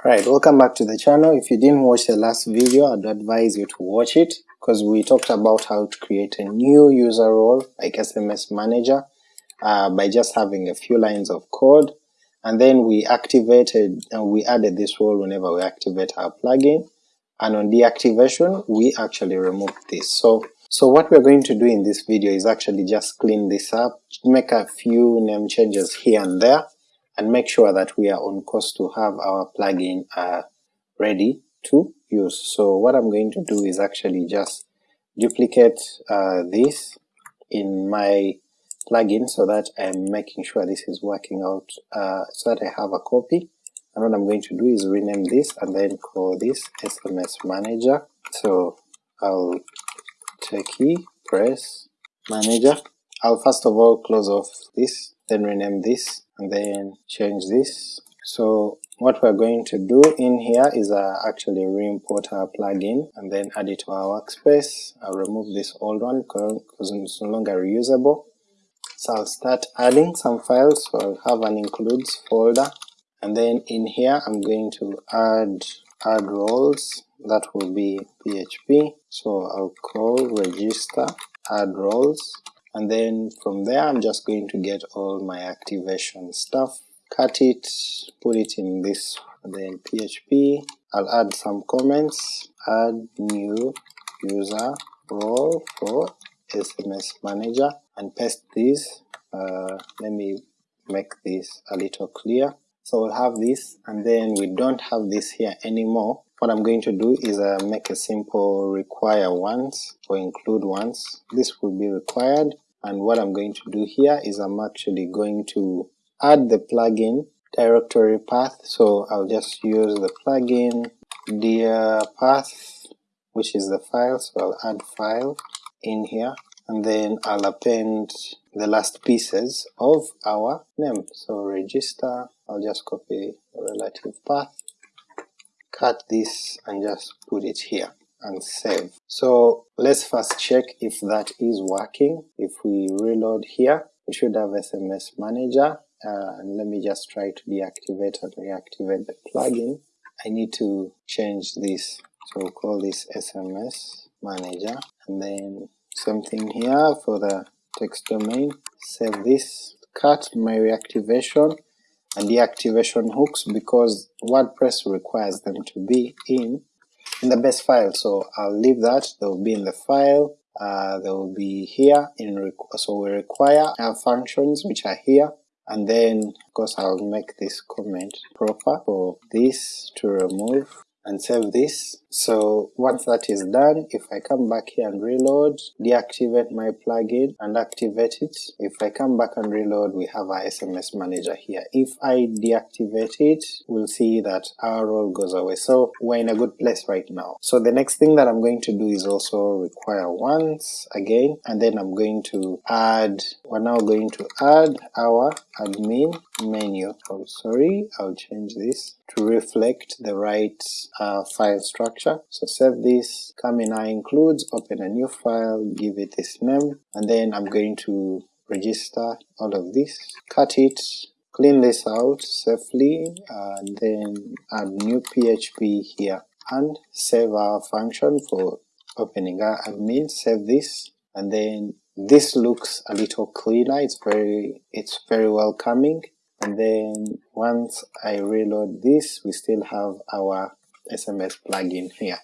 Alright, welcome back to the channel. If you didn't watch the last video, I'd advise you to watch it because we talked about how to create a new user role like SMS Manager uh, by just having a few lines of code and then we activated and we added this role whenever we activate our plugin and on deactivation we actually removed this. So so what we're going to do in this video is actually just clean this up, make a few name changes here and there and make sure that we are on course to have our plugin uh, ready to use. So what I'm going to do is actually just duplicate uh, this in my plugin so that I'm making sure this is working out uh, so that I have a copy and what I'm going to do is rename this and then call this SMS manager. So I'll take key, press manager. I'll first of all close off this, then rename this and then change this. So what we're going to do in here is uh, actually re-import our plugin and then add it to our workspace. I'll remove this old one because it's no longer reusable. So I'll start adding some files, so I'll have an includes folder and then in here I'm going to add add roles that will be PHP, so I'll call register add roles and then from there I'm just going to get all my activation stuff, cut it, put it in this, then PHP, I'll add some comments, add new user role for SMS manager and paste this, uh, let me make this a little clear. So we'll have this and then we don't have this here anymore. What I'm going to do is uh, make a simple require once or include once. This will be required. And what I'm going to do here is I'm actually going to add the plugin directory path, so I'll just use the plugin dir path which is the file, so I'll add file in here. And then I'll append the last pieces of our name. So register, I'll just copy the relative path, cut this and just put it here and save. So let's first check if that is working. If we reload here, we should have SMS Manager, uh, and let me just try to deactivate and reactivate the plugin. I need to change this, so we'll call this SMS Manager, and then something here for the text domain, save this, cut my reactivation and deactivation hooks because WordPress requires them to be in in the base file, so I'll leave that, they will be in the file, uh, they will be here in so we require our functions which are here, and then of course I'll make this comment proper for this to remove and save this. So once that is done, if I come back here and reload, deactivate my plugin and activate it, if I come back and reload we have our SMS manager here. If I deactivate it, we'll see that our role goes away. So we're in a good place right now. So the next thing that I'm going to do is also require once again, and then I'm going to add, we're now going to add our admin menu. Oh sorry, I'll change this to reflect the right uh, file structure. So save this, come in our includes, open a new file, give it this name, and then I'm going to register all of this, cut it, clean this out safely, and then add new PHP here, and save our function for opening our admin, save this, and then this looks a little cleaner, it's very, it's very welcoming, and then once I reload this we still have our SMS plugin here.